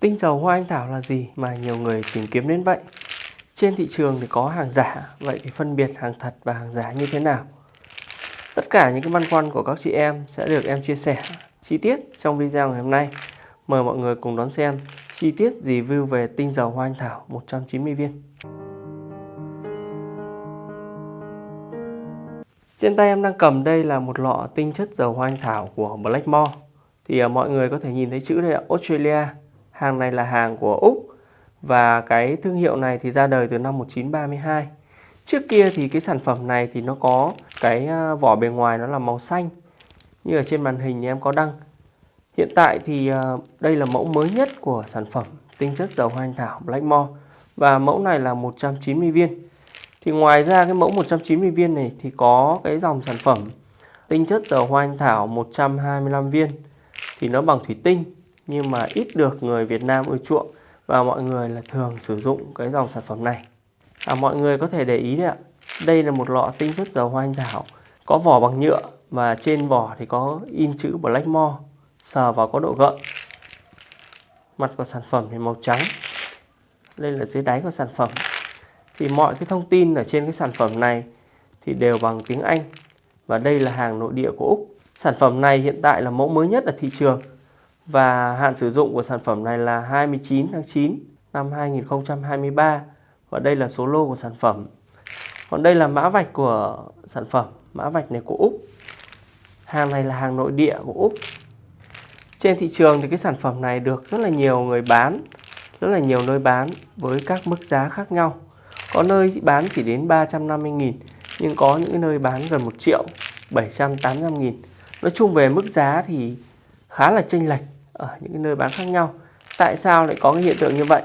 Tinh dầu hoa anh thảo là gì mà nhiều người tìm kiếm đến vậy? Trên thị trường thì có hàng giả, vậy thì phân biệt hàng thật và hàng giả như thế nào? Tất cả những cái băn khoăn của các chị em sẽ được em chia sẻ chi tiết trong video ngày hôm nay. Mời mọi người cùng đón xem chi tiết review về tinh dầu hoa anh thảo 190 viên. Trên tay em đang cầm đây là một lọ tinh chất dầu hoa anh thảo của Blackmore. Thì à, mọi người có thể nhìn thấy chữ đây là Australia. Hàng này là hàng của Úc và cái thương hiệu này thì ra đời từ năm 1932. Trước kia thì cái sản phẩm này thì nó có cái à, vỏ bề ngoài nó là màu xanh như ở trên màn hình thì em có đăng. Hiện tại thì à, đây là mẫu mới nhất của sản phẩm tinh chất dầu hoa anh thảo Blackmore và mẫu này là 190 viên. Thì ngoài ra cái mẫu 190 viên này thì có cái dòng sản phẩm tinh chất dầu hoa anh thảo 125 viên thì nó bằng thủy tinh nhưng mà ít được người Việt Nam ưa chuộng và mọi người là thường sử dụng cái dòng sản phẩm này. À, mọi người có thể để ý đấy ạ. Đây là một lọ tinh chất dầu hoa anh thảo có vỏ bằng nhựa và trên vỏ thì có in chữ Blackmore sờ vào có độ gợn. Mặt của sản phẩm thì màu trắng. Đây là dưới đáy của sản phẩm. Thì mọi cái thông tin ở trên cái sản phẩm này thì đều bằng tiếng Anh và đây là hàng nội địa của Úc. Sản phẩm này hiện tại là mẫu mới nhất ở thị trường và hạn sử dụng của sản phẩm này là 29 tháng 9 năm 2023 và đây là số lô của sản phẩm. Còn đây là mã vạch của sản phẩm, mã vạch này của Úc. Hàng này là hàng nội địa của Úc. Trên thị trường thì cái sản phẩm này được rất là nhiều người bán, rất là nhiều nơi bán với các mức giá khác nhau. Có nơi bán chỉ đến 350.000 nhưng có những nơi bán gần 1 triệu, 700, 800 nghìn. Nói chung về mức giá thì khá là chênh lệch ở những cái nơi bán khác nhau. Tại sao lại có cái hiện tượng như vậy?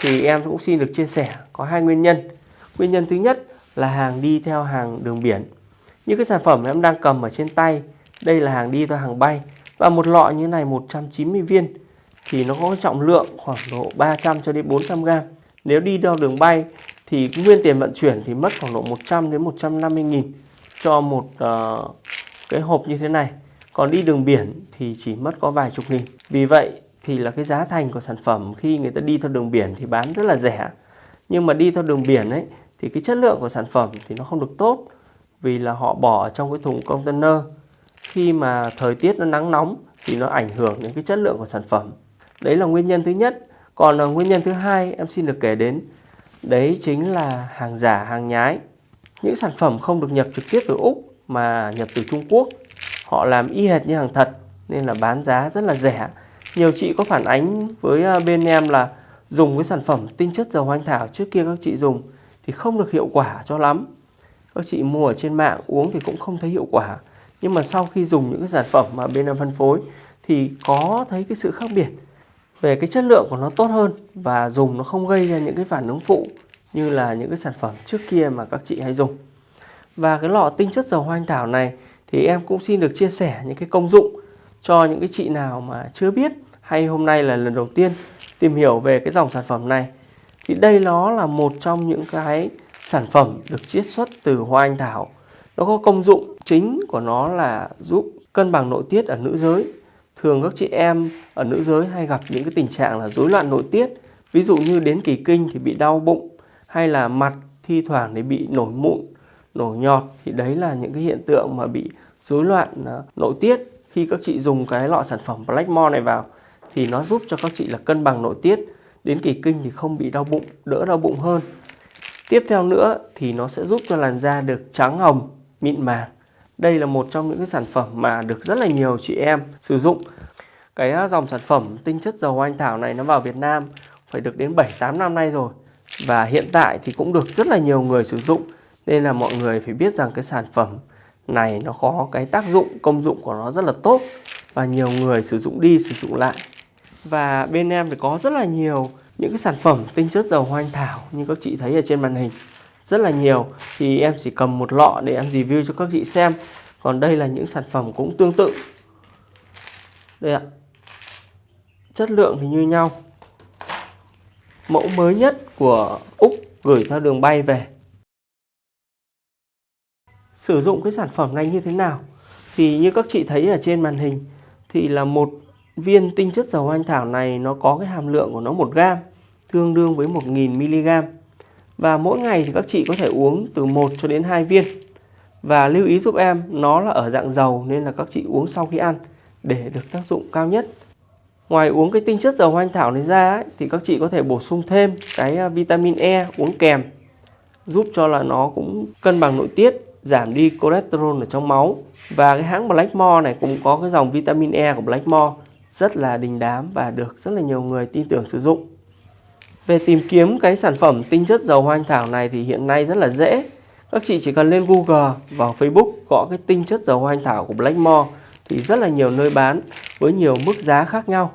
Thì em cũng xin được chia sẻ có hai nguyên nhân. Nguyên nhân thứ nhất là hàng đi theo hàng đường biển. Như cái sản phẩm em đang cầm ở trên tay, đây là hàng đi theo hàng bay và một lọ như này 190 viên thì nó có trọng lượng khoảng độ 300 cho đến 400 gram. Nếu đi theo đường bay thì nguyên tiền vận chuyển thì mất khoảng độ 100 đến 150 nghìn cho một uh, cái hộp như thế này. Còn đi đường biển thì chỉ mất có vài chục nghìn. Vì vậy thì là cái giá thành của sản phẩm khi người ta đi theo đường biển thì bán rất là rẻ. Nhưng mà đi theo đường biển ấy thì cái chất lượng của sản phẩm thì nó không được tốt vì là họ bỏ trong cái thùng container khi mà thời tiết nó nắng nóng thì nó ảnh hưởng đến cái chất lượng của sản phẩm. Đấy là nguyên nhân thứ nhất. Còn là nguyên nhân thứ hai em xin được kể đến đấy chính là hàng giả, hàng nhái. Những sản phẩm không được nhập trực tiếp từ Úc mà nhập từ Trung Quốc họ làm y hệt như hàng thật, nên là bán giá rất là rẻ. Nhiều chị có phản ánh với à, bên em là dùng cái sản phẩm tinh chất dầu hoa anh thảo trước kia các chị dùng thì không được hiệu quả cho lắm. Các chị mua ở trên mạng uống thì cũng không thấy hiệu quả. Nhưng mà sau khi dùng những cái sản phẩm mà bên em phân phối thì có thấy cái sự khác biệt về cái chất lượng của nó tốt hơn và dùng nó không gây ra những cái phản ứng phụ như là những cái sản phẩm trước kia mà các chị hay dùng. Và cái lọ tinh chất dầu hoa anh thảo này thì em cũng xin được chia sẻ những cái công dụng cho những cái chị nào mà chưa biết. Hay hôm nay là lần đầu tiên tìm hiểu về cái dòng sản phẩm này. Thì đây nó là một trong những cái sản phẩm được chiết xuất từ hoa anh thảo. Nó có công dụng chính của nó là giúp cân bằng nội tiết ở nữ giới. Thường các chị em ở nữ giới hay gặp những cái tình trạng là rối loạn nội tiết. Ví dụ như đến kỳ kinh thì bị đau bụng, hay là mặt thi thoảng thì bị nổi mụn nổi nhọt thì đấy là những cái hiện tượng mà bị rối loạn à, nội tiết. Khi các chị dùng cái lọ sản phẩm Blackmore này vào thì nó giúp cho các chị là cân bằng nội tiết. Đến kỳ kinh thì không bị đau bụng, đỡ đau bụng hơn. Tiếp theo nữa thì nó sẽ giúp cho làn da được trắng hồng, mịn màng. Đây là một trong những cái sản phẩm mà được rất là nhiều chị em sử dụng. Cái à, dòng sản phẩm tinh chất dầu anh thảo này nó vào Việt Nam phải được đến 7-8 năm nay rồi và hiện tại thì cũng được rất là nhiều người sử dụng nên là mọi người phải biết rằng cái sản phẩm này nó có cái tác dụng, công dụng của nó rất là tốt và nhiều người sử dụng đi, sử dụng lại. Và bên em thì có rất là nhiều những cái sản phẩm tinh chất dầu hoa anh thảo như các chị thấy ở trên màn hình. Rất là nhiều. Thì em chỉ cầm một lọ để em review cho các chị xem. Còn đây là những sản phẩm cũng tương tự. Đây ạ. Chất lượng thì như nhau. Mẫu mới nhất của Úc gửi theo đường bay về sử dụng cái sản phẩm này như thế nào thì như các chị thấy ở trên màn hình thì là một viên tinh chất dầu hoa anh thảo này nó có cái hàm lượng của nó 1 gram tương đương với 1000 mg. Và mỗi ngày thì các chị có thể uống từ 1 cho đến 2 viên. Và lưu ý giúp em nó là ở dạng dầu nên là các chị uống sau khi ăn để được tác dụng cao nhất. Ngoài uống cái tinh chất dầu hoa anh thảo này ra ấy, thì các chị có thể bổ sung thêm cái à, vitamin E uống kèm giúp cho là nó cũng cân bằng nội tiết, giảm đi cholesterol ở trong máu. Và cái hãng Blackmore này cũng có cái dòng vitamin E của Blackmore rất là đình đám và được rất là nhiều người tin tưởng sử dụng. Về tìm kiếm cái sản phẩm tinh chất dầu hoa anh thảo này thì hiện nay rất là dễ. Các chị chỉ cần lên Google vào Facebook gõ cái tinh chất dầu hoa anh thảo của Blackmore thì rất là nhiều nơi bán với nhiều mức giá khác nhau.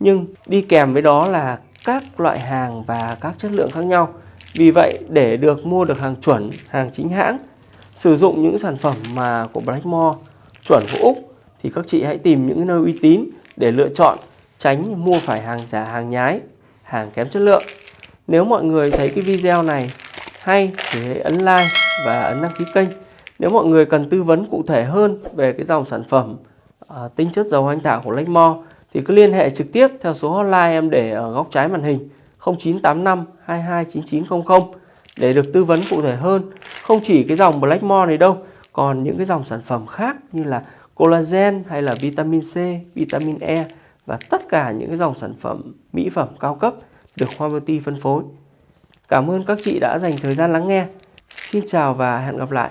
Nhưng đi kèm với đó là các loại hàng và các chất lượng khác nhau. Vì vậy để được mua được hàng chuẩn, hàng chính hãng, sử dụng những sản phẩm mà của Blackmore chuẩn của Úc thì các chị hãy tìm những nơi uy tín để lựa chọn tránh mua phải hàng giả hàng nhái, hàng kém chất lượng. Nếu mọi người thấy cái video này hay thì hãy ấn like và ấn đăng ký kênh. Nếu mọi người cần tư vấn cụ thể hơn về cái dòng sản phẩm uh, tinh chất dầu anh thảo của Blackmore thì cứ liên hệ trực tiếp theo số hotline em để ở góc trái màn hình 0985 229900 để được tư vấn cụ thể hơn. Không chỉ cái dòng Blackmore này đâu, còn những cái dòng sản phẩm khác như là collagen hay là vitamin C, vitamin E và tất cả những cái dòng sản phẩm mỹ phẩm cao cấp được Hoa Beauty phân phối. Cảm ơn các chị đã dành thời gian lắng nghe. Xin chào và hẹn gặp lại.